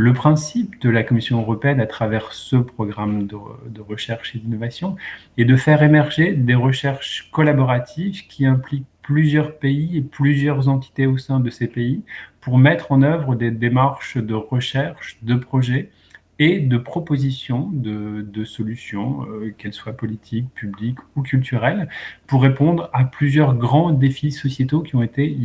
Le principe de la Commission européenne à travers ce programme de, recherche et d'innovation est de faire émerger des recherches collaboratives qui impliquent plusieurs pays et plusieurs entités au sein de ces pays pour mettre en œuvre des démarches de recherche, de projets et de propositions de, solutions, euh, qu'elles soient politiques, publiques ou culturelles, pour répondre à plusieurs grands défis sociétaux qui ont été,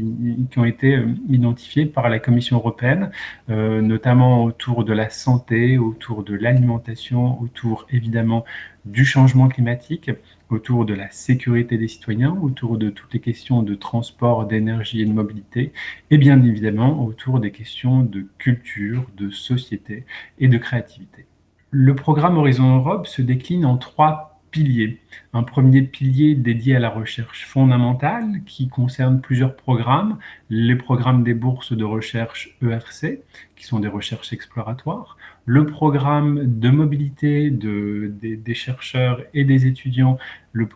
euh, identifiés par la Commission européenne, euh, notamment autour de la santé, autour de l'alimentation, autour évidemment du changement climatique, autour de la sécurité des citoyens, autour de toutes les questions de transport, d'énergie et de mobilité, et bien évidemment autour des questions de culture, de société et de créativité. Le programme Horizon Europe se décline en trois piliers. Un premier pilier dédié à la recherche fondamentale qui concerne plusieurs programmes, les programmes des bourses de recherche ERC, qui sont des recherches exploratoires, le programme de mobilité de, des, chercheurs et des étudiants,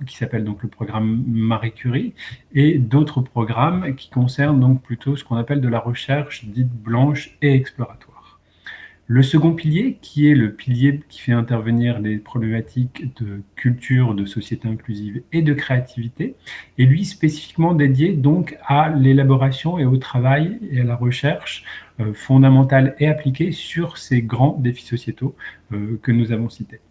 qui s'appelle donc le programme Marie Curie, et d'autres programmes qui concernent donc plutôt ce qu'on appelle de la recherche dite blanche et exploratoire. Le second pilier, qui est le pilier qui fait intervenir les problématiques de culture, de société inclusive et de créativité, est lui spécifiquement dédié donc à l'élaboration et au travail et à la recherche euh, fondamentale et appliquée sur ces grands défis sociétaux euh, que nous avons cités.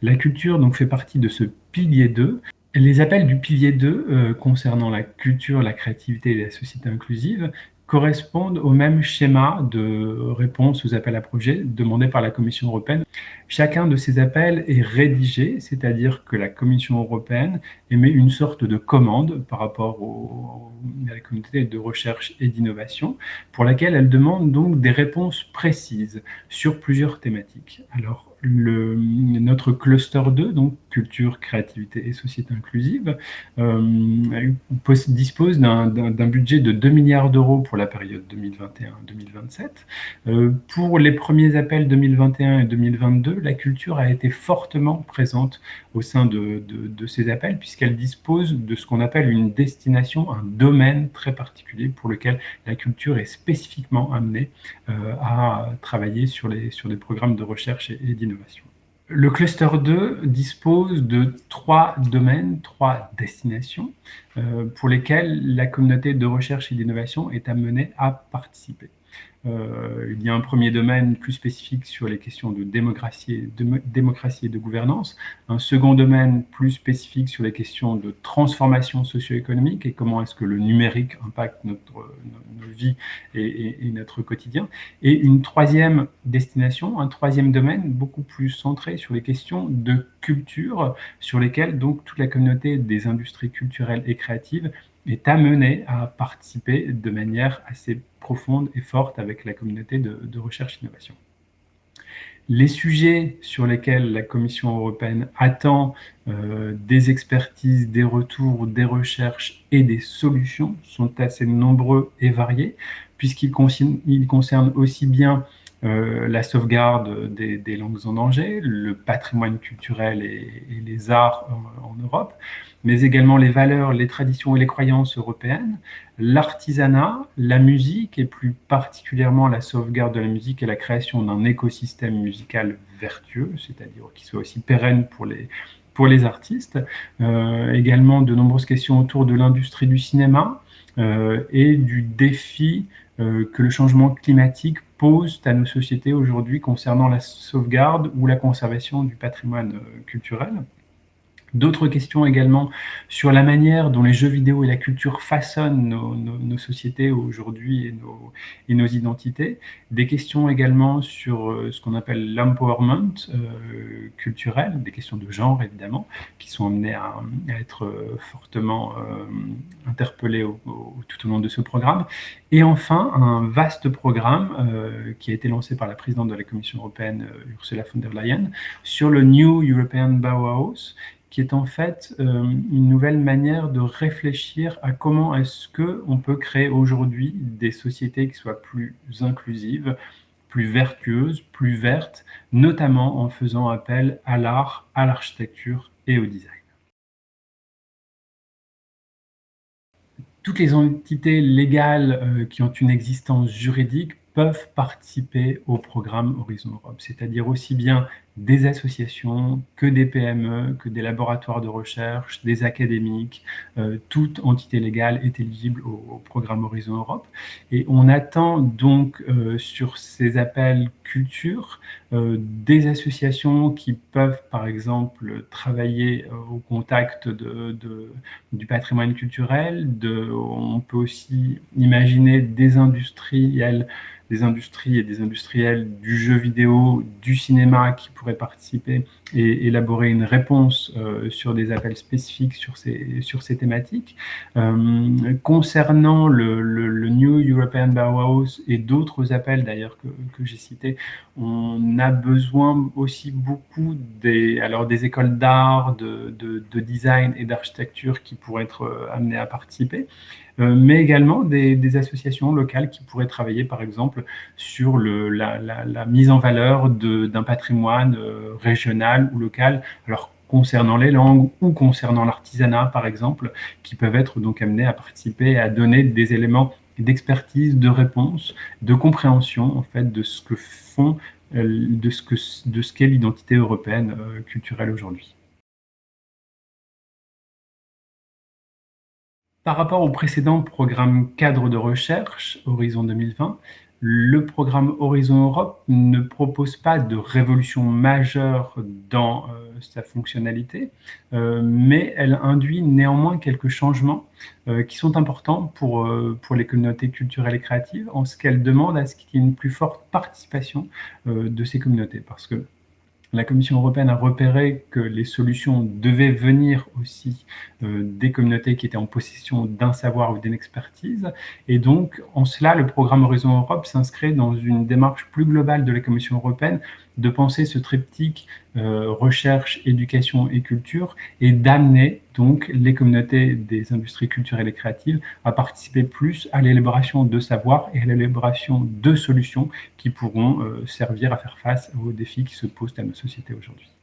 La culture donc fait partie de ce pilier 2 les appels du pilier 2 euh, concernant la culture, la créativité et la société inclusive correspondent au même schéma de réponse aux appels à projets demandés par la Commission européenne. Chacun de ces appels est rédigé, c'est-à-dire que la Commission européenne émet une sorte de commande par rapport à la communauté de recherche et d'innovation, pour laquelle elle demande donc des réponses précises sur plusieurs thématiques. Alors, le, notre cluster 2, donc culture, créativité et société inclusive, euh, dispose d'un budget de 2 milliards d'euros pour la période 2021-2027. Euh, pour les premiers appels 2021 et 2022, la culture a été fortement présente au sein de, ces appels, puisqu'elle dispose de ce qu'on appelle une destination, un domaine très particulier pour lequel la culture est spécifiquement amenée euh, à travailler sur, des programmes de recherche et, Le cluster 2 dispose de trois domaines, trois destinations euh, pour lesquelles la communauté de recherche et d'innovation est amenée à participer. Euh, il y a un premier domaine plus spécifique sur les questions de démocratie, et de gouvernance, un second domaine plus spécifique sur les questions de transformation socio-économique et comment est-ce que le numérique impacte notre, notre vie et, et, notre quotidien, et une troisième destination, un troisième domaine beaucoup plus centré sur les questions de culture, sur lesquelles donc toute la communauté des industries culturelles et créatives est amenée à participer de manière assez profonde et forte avec la communauté de, recherche et innovation. Les sujets sur lesquels la Commission européenne attend euh, des expertises, des retours, des recherches et des solutions sont assez nombreux et variés, puisqu'ils concernent aussi bien euh, la sauvegarde des, langues en danger, le patrimoine culturel et, les arts en, Europe, mais également les valeurs, les traditions et les croyances européennes, l'artisanat, la musique et plus particulièrement la sauvegarde de la musique et la création d'un écosystème musical vertueux, c'est-à-dire qui soit aussi pérenne pour les, pour les artistes, euh, également de nombreuses questions autour de l'industrie du cinéma euh, et du défi que le changement climatique posent à nos sociétés aujourd'hui concernant la sauvegarde ou la conservation du patrimoine euh, culturel. D'autres questions également sur la manière dont les jeux vidéo et la culture façonnent nos, sociétés aujourd'hui et nos, identités. Des questions également sur euh, ce qu'on appelle l'empowerment euh, culturel, des questions de genre évidemment, qui sont amenées à, être euh, fortement interpellées tout au long de ce programme. Et enfin, un vaste programme qui a été lancé par la présidente de la Commission européenne, Ursula von der Leyen, sur le New European Bauhaus, qui est en fait euh, une nouvelle manière de réfléchir à comment est-ce qu'on peut créer aujourd'hui des sociétés qui soient plus inclusives, plus vertueuses, plus vertes, notamment en faisant appel à l'art, à l'architecture et au design. Toutes les entités légales euh, qui ont une existence juridique peuvent participer au programme Horizon Europe, c'est-à-dire aussi bien des associations, que des PME, que des laboratoires de recherche, des académiques, euh, toute entité légale est éligible au, programme Horizon Europe. Et on attend donc euh, sur ces appels culture euh, des associations qui peuvent par exemple travailler au contact de, du patrimoine culturel, on peut aussi imaginer des industriels des industries et des industriels du jeu vidéo, du cinéma qui pourraient participer et élaborer une réponse euh, sur des appels spécifiques sur ces, sur ces thématiques. Euh, concernant le, le, New European Bauhaus et d'autres appels d'ailleurs que, que j'ai cités, on a besoin aussi beaucoup des, alors des écoles d'art, de, de, de, design et d'architecture qui pourraient être euh, amenées à participer. Euh, mais également des, associations locales qui pourraient travailler, par exemple, sur le, la, la, mise en valeur d'un patrimoine euh, régional ou local. Alors, concernant les langues ou concernant l'artisanat, par exemple, qui peuvent être donc amenés à participer et à donner des éléments d'expertise, de réponse, de compréhension, en fait, de ce que font, euh, de ce que de ce qu'est l'identité européenne culturelle aujourd'hui. Par rapport au précédent programme cadre de recherche, Horizon 2020, le programme Horizon Europe ne propose pas de révolution majeure dans euh, sa fonctionnalité, euh, mais elle induit néanmoins quelques changements euh, qui sont importants pour, pour les communautés culturelles et créatives, en ce qu'elle demande à ce qu'il y ait une plus forte participation de ces communautés. Parce que la Commission européenne a repéré que les solutions devaient venir aussi euh, des communautés qui étaient en possession d'un savoir ou d'une expertise. Et donc, en cela, le programme Horizon Europe s'inscrit dans une démarche plus globale de la Commission européenne de penser ce triptyque euh, recherche, éducation et culture et d'amener donc les communautés des industries culturelles et créatives à participer plus à l'élaboration de savoirs et à l'élaboration de solutions qui pourront euh, servir à faire face aux défis qui se posent à nos sociétés aujourd'hui.